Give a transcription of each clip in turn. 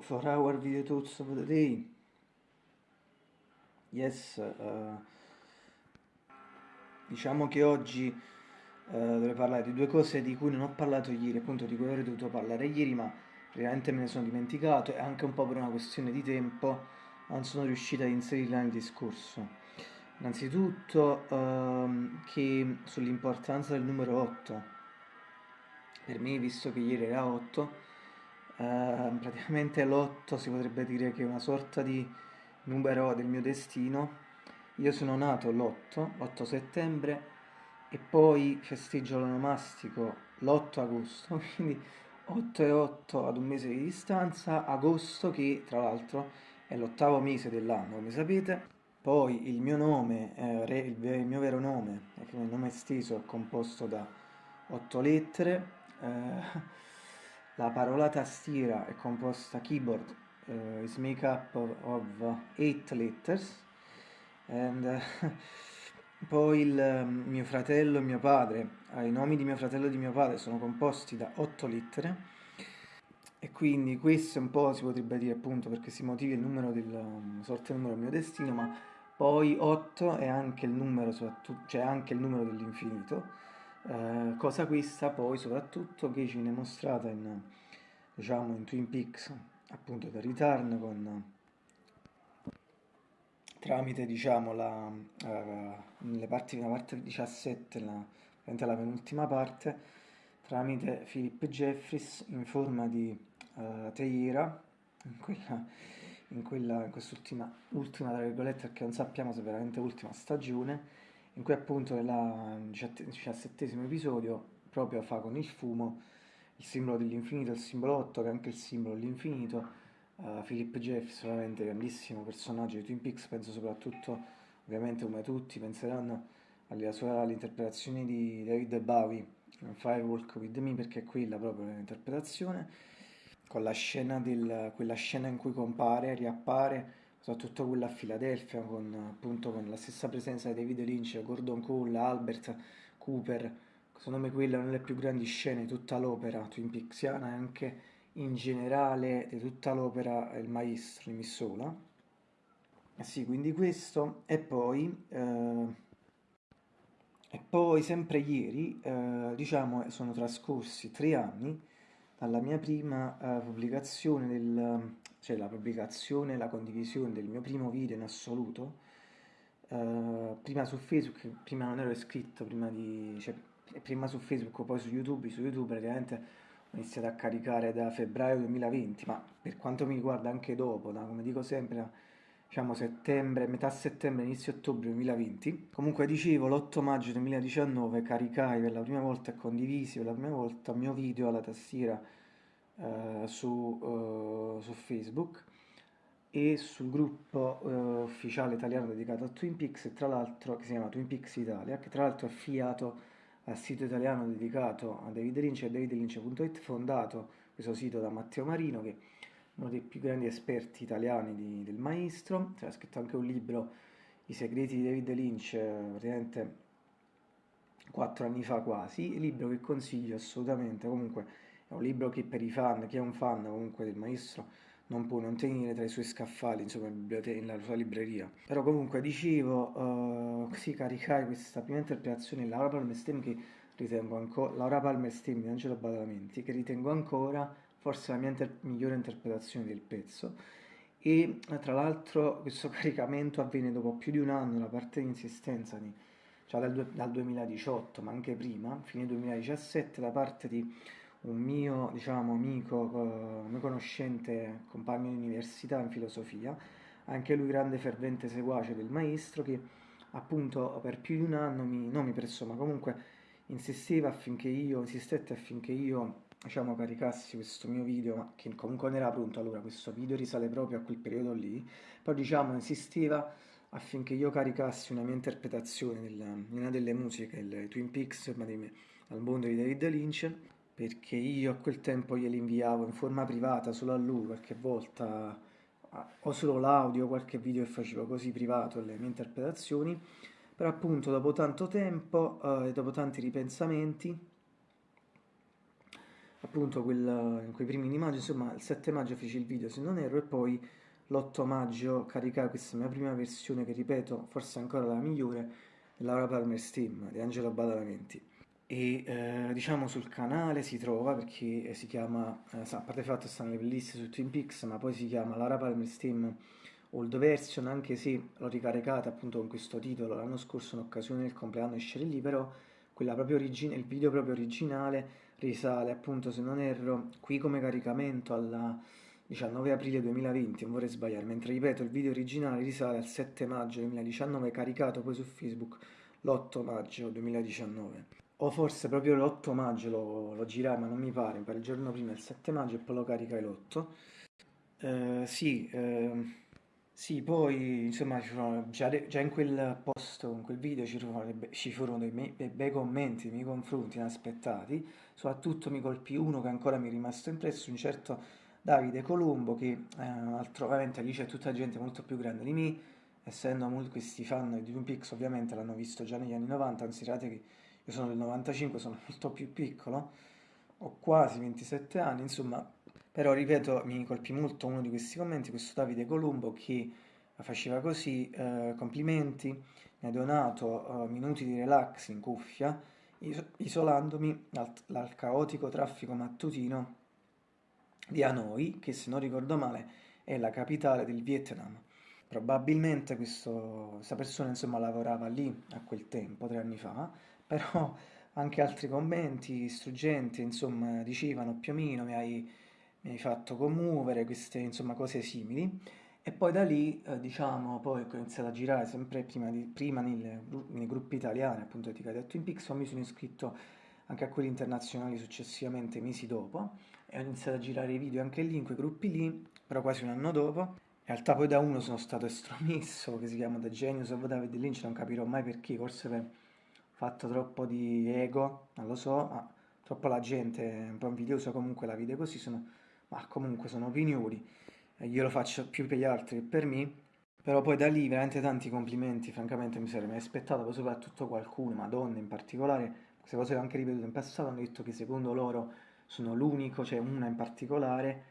for our video thoughts of the day. Yes, uh, diciamo che oggi uh, dovrei parlare di due cose di cui non ho parlato ieri, appunto di cui avrei dovuto parlare ieri, ma veramente me ne sono dimenticato e anche un po' per una questione di tempo non sono riuscito ad inserirla nel discorso. Innanzitutto uh, che sull'importanza del numero 8. Per me, visto che ieri era 8, Uh, praticamente l'8 si potrebbe dire che è una sorta di numero del mio destino. Io sono nato l'8, 8 settembre, e poi festeggio l'onomastico l'8 agosto, quindi 8 e 8 ad un mese di distanza, agosto che tra l'altro è l'ottavo mese dell'anno, come sapete. Poi il mio nome, eh, il mio vero nome, il nome esteso è composto da 8 lettere. Eh, la parola tastiera è composta keyboard uh, is made up of, of eight letters and uh, poi il um, mio fratello e mio padre, uh, i nomi di mio fratello e di mio padre sono composti da otto lettere e quindi questo un po' si potrebbe dire appunto perché si motivi il numero del um, sorte numero del mio destino, ma poi 8 è anche il numero, cioè anche il numero dell'infinito eh, cosa questa poi soprattutto che ci viene mostrata in, diciamo, in Twin Peaks, appunto da Return, con, tramite diciamo, la, uh, parti, la parte 17, la, la penultima parte, tramite Philip Jeffries in forma di uh, teiera, in quella, in, quella, in quest'ultima, ultima, tra virgolette, perché non sappiamo se è veramente ultima stagione, in cui appunto nel diciassettesimo episodio proprio fa con il fumo il simbolo dell'infinito, il simbolo 8 che è anche il simbolo dell'infinito. Uh, Philip Jeffs, veramente grandissimo personaggio di Twin Peaks, penso soprattutto, ovviamente come tutti, penseranno alla sua all'interpretazione di David Bowie in Firewalk with Me, perché è quella proprio l'interpretazione, con la scena del, quella scena in cui compare, riappare soprattutto quella a Filadelfia con, appunto, con la stessa presenza di David Lynch, Gordon Cole, Albert Cooper, secondo me quella è una delle più grandi scene di tutta l'opera Twin Peaksiana e anche in generale di tutta l'opera Il Maestro di Missola. Eh sì, quindi questo e poi, eh, e poi sempre ieri, eh, diciamo, sono trascorsi tre anni dalla mia prima uh, pubblicazione, del, cioè la pubblicazione, la condivisione del mio primo video in assoluto, uh, prima su Facebook, prima non ero iscritto, prima, di, cioè, prima su Facebook, poi su YouTube, su YouTube praticamente ho iniziato a caricare da febbraio 2020, ma per quanto mi riguarda anche dopo, da, come dico sempre, diciamo settembre, metà settembre, inizio ottobre 2020. Comunque dicevo, l'8 maggio 2019 caricai per la prima volta e condivisi per la prima volta il mio video alla tastiera eh, su, uh, su, Facebook e sul gruppo uh, ufficiale italiano dedicato a Twin Peaks, tra l'altro che si chiama Twin Peaks Italia, che tra l'altro è affiliato al sito italiano dedicato a David Lynch e davidlynch.it, fondato questo sito da Matteo Marino, che uno dei più grandi esperti italiani di, del maestro, ha scritto anche un libro, I segreti di David Lynch, praticamente quattro anni fa quasi, libro che consiglio assolutamente, comunque è un libro che per i fan, chi è un fan comunque del maestro, non può non tenere tra i suoi scaffali, insomma, nella sua libreria. Però comunque dicevo, uh, sì, caricai questa prima interpretazione di Laura Palmer Stem che ritengo ancora, Laura Palmer Stem di Angelo Badalamenti, che ritengo ancora forse la mia inter migliore interpretazione del pezzo. E tra l'altro questo caricamento avviene dopo più di un anno da parte di insistenza di, cioè dal, dal, 2018 ma anche prima, fine 2017 da parte di un mio diciamo amico, uh, mio conoscente, compagno di università in filosofia, anche lui grande fervente seguace del maestro che appunto per più di un anno mi, non mi pressò ma comunque insisteva affinché io, insistette affinché io diciamo, caricassi questo mio video, ma che comunque non era pronto allora, questo video risale proprio a quel periodo lì, poi diciamo insisteva affinché io caricassi una mia interpretazione di una delle musiche, il Twin Peaks, ma di, al mondo di David Lynch, perché io a quel tempo glieli inviavo in forma privata solo a lui, qualche volta, o solo l'audio, qualche video che facevo così privato, le mie interpretazioni, però appunto dopo tanto tempo e eh, dopo tanti ripensamenti, appunto quel, in quei primi di maggio, insomma il 7 maggio feci il video se non erro e poi l'8 maggio caricai questa mia prima versione che ripeto forse ancora la migliore, Laura Palmer Steam di Angelo Badalamenti. E eh, diciamo sul canale si trova perché si chiama, eh, a parte il fatto che stanno le playlist su Twin Peaks ma poi si chiama Laura Palmer Steam Old Version anche se l'ho ricaricata appunto con questo titolo. L'anno scorso in occasione del compleanno esce lì però quella proprio origine, il video proprio originale risale appunto se non erro qui come caricamento al 19 aprile 2020 non vorrei sbagliare mentre ripeto il video originale risale al 7 maggio 2019 caricato poi su facebook l'8 maggio 2019 o forse proprio l'8 maggio lo, lo girai ma non mi pare mi pare il giorno prima il 7 maggio e poi lo caricai l'8 eh, sì eh, sì, poi insomma già, già in quel post, in quel video ci furono, ci furono dei, dei bei commenti nei miei confronti inaspettati, soprattutto mi colpì uno che ancora mi è rimasto impresso, un certo Davide Colombo che eh, altro, ovviamente lì c'è tutta gente molto più grande di me, essendo molti questi fan di Twin Peaks ovviamente l'hanno visto già negli anni 90, considerate che io sono del 95, sono molto più piccolo, ho quasi 27 anni, insomma però ripeto, mi colpì molto uno di questi commenti, questo Davide Colombo che faceva così, eh, complimenti, mi ha donato eh, minuti di relax in cuffia, isolandomi dal, caotico traffico mattutino di Hanoi, che se non ricordo male è la capitale del Vietnam. Probabilmente questo, questa persona insomma lavorava lì a quel tempo, tre anni fa, però anche altri commenti struggenti insomma dicevano più o meno mi hai mi hai fatto commuovere, queste insomma cose simili. E poi da lì, eh, diciamo, poi ho iniziato a girare sempre prima, di, prima nelle, nei gruppi italiani, appunto dedicati a Twin Peaks, mi sono iscritto anche a quelli internazionali successivamente mesi dopo e ho iniziato a girare i video anche lì, in quei gruppi lì, però quasi un anno dopo. In realtà poi da uno sono stato estromesso, che si chiama The Genius of David Lynch, non capirò mai perché, forse per fatto troppo di ego, non lo so, ma troppo la gente un po' invidiosa comunque la vede così, sono ma comunque sono opinioni, io lo faccio più per gli altri che per me, però poi da lì veramente tanti complimenti, francamente mi sarei mai aspettato, poi soprattutto qualcuno, ma donne in particolare, queste cose ho anche ripetuto in passato, hanno detto che secondo loro sono l'unico, cioè una in particolare,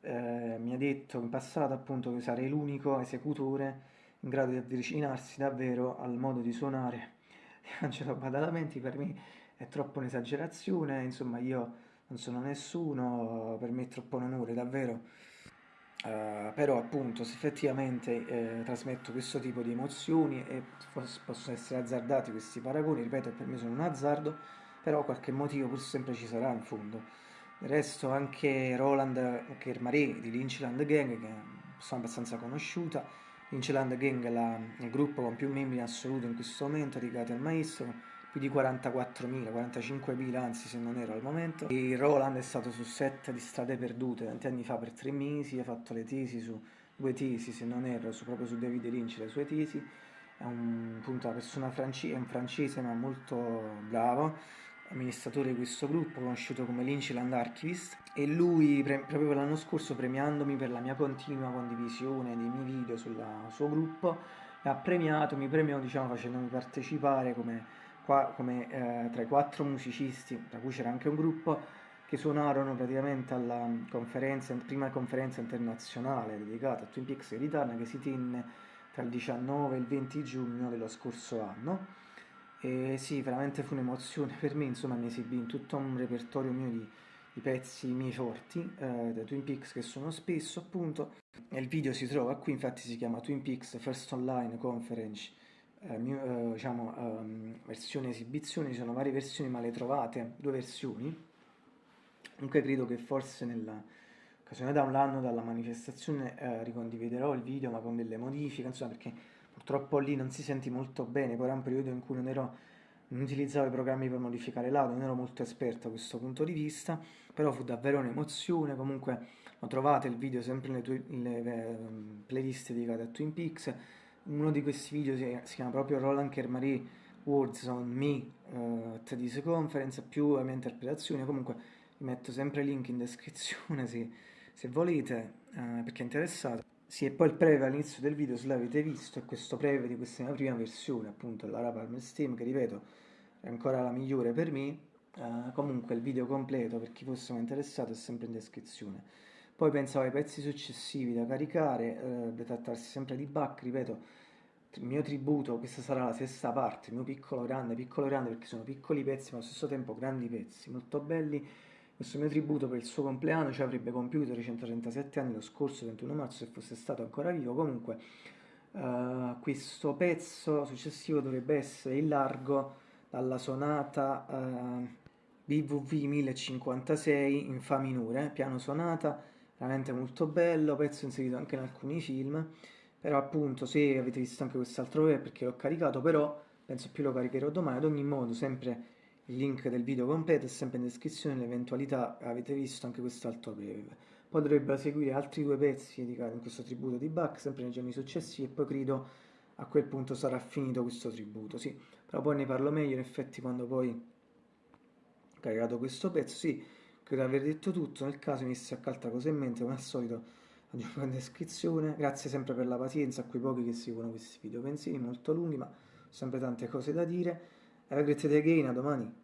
eh, mi ha detto in passato appunto che sarei l'unico esecutore in grado di avvicinarsi davvero al modo di suonare Angelo Badalamenti, per me è troppo un'esagerazione, insomma io non sono nessuno, per me è troppo un onore, davvero. Uh, però appunto se effettivamente eh, trasmetto questo tipo di emozioni e possono essere azzardati questi paragoni, ripeto per me sono un azzardo, però qualche motivo pur sempre ci sarà in fondo. Del resto anche Roland Kermaré di Lynchland Gang, che sono abbastanza conosciuta, Lynchland Gang è la, il gruppo con più membri in assoluto in questo momento dedicati al maestro, più di 44.000, 45.000 anzi se non ero al momento. E Roland è stato su set di Strade Perdute tanti anni fa per tre mesi, ha fatto le tesi su due tesi se non ero, su, proprio su David Lynch le sue tesi. È un, appunto, una persona francese, un francese ma molto bravo, amministratore di questo gruppo conosciuto come Lynchland Archivist e lui proprio l'anno scorso premiandomi per la mia continua condivisione dei miei video sul suo gruppo mi ha premiato, mi premiò diciamo facendomi partecipare come qua come eh, tra i quattro musicisti, tra cui c'era anche un gruppo, che suonarono praticamente alla conferenza, prima conferenza internazionale dedicata a Twin Peaks e Return che si tenne tra il 19 e il 20 giugno dello scorso anno. E sì, veramente fu un'emozione per me, insomma mi esibì in tutto un repertorio mio di, di pezzi miei forti, eh, da Twin Peaks che sono spesso appunto. Il video si trova qui, infatti si chiama Twin Peaks First Online Conference eh, eh, diciamo, um, versione esibizione, ci sono varie versioni ma le trovate, due versioni. Comunque credo che forse nella occasione da un anno dalla manifestazione eh, ricondividerò il video ma con delle modifiche, insomma perché purtroppo lì non si sente molto bene, poi era un periodo in cui non ero non utilizzavo i programmi per modificare l'audio, non ero molto esperto a questo punto di vista, però fu davvero un'emozione, comunque lo trovate il video sempre nelle, nelle eh, playlist dedicate a Twin Peaks, uno di questi video si, si chiama proprio Roland Kermary Words on Me uh, at this conference più la mia interpretazione. Comunque vi metto sempre il link in descrizione se, se volete uh, perché è interessato sì, e poi il preview all'inizio del video, se l'avete visto, è questo preview di questa mia prima versione, appunto, della Palmer Steam, che ripeto, è ancora la migliore per me, Uh, comunque il video completo per chi fosse interessato è sempre in descrizione. Poi pensavo ai pezzi successivi da caricare, dovrebbe trattarsi sempre di Bach, ripeto, il mio tributo, questa sarà la sesta parte, il mio piccolo grande, piccolo grande perché sono piccoli pezzi ma allo stesso tempo grandi pezzi, molto belli. Questo mio tributo per il suo compleanno ci avrebbe compiuto i 137 anni lo scorso 21 marzo se fosse stato ancora vivo. Comunque uh, questo pezzo successivo dovrebbe essere in largo dalla sonata uh, BVV 1056 in Fa minore, piano sonata, veramente molto bello, pezzo inserito anche in alcuni film però appunto se avete visto anche quest'altro video perché l'ho caricato però penso più lo caricherò domani. Ad ogni modo sempre il link del video completo è sempre in descrizione nell'eventualità avete visto anche quest'altro breve poi dovrebbero seguire altri due pezzi dedicati in questo tributo di Bach sempre nei giorni successivi e poi credo a quel punto sarà finito questo tributo sì. Però poi ne parlo meglio in effetti quando poi ho caricato questo pezzo sì credo di aver detto tutto nel caso mi qualche altra cosa in mente come al solito aggiungo in descrizione. Grazie sempre per la pazienza a quei pochi che seguono questi video pensieri molto lunghi, ma sempre tante cose da dire. Have a great day again, a domani.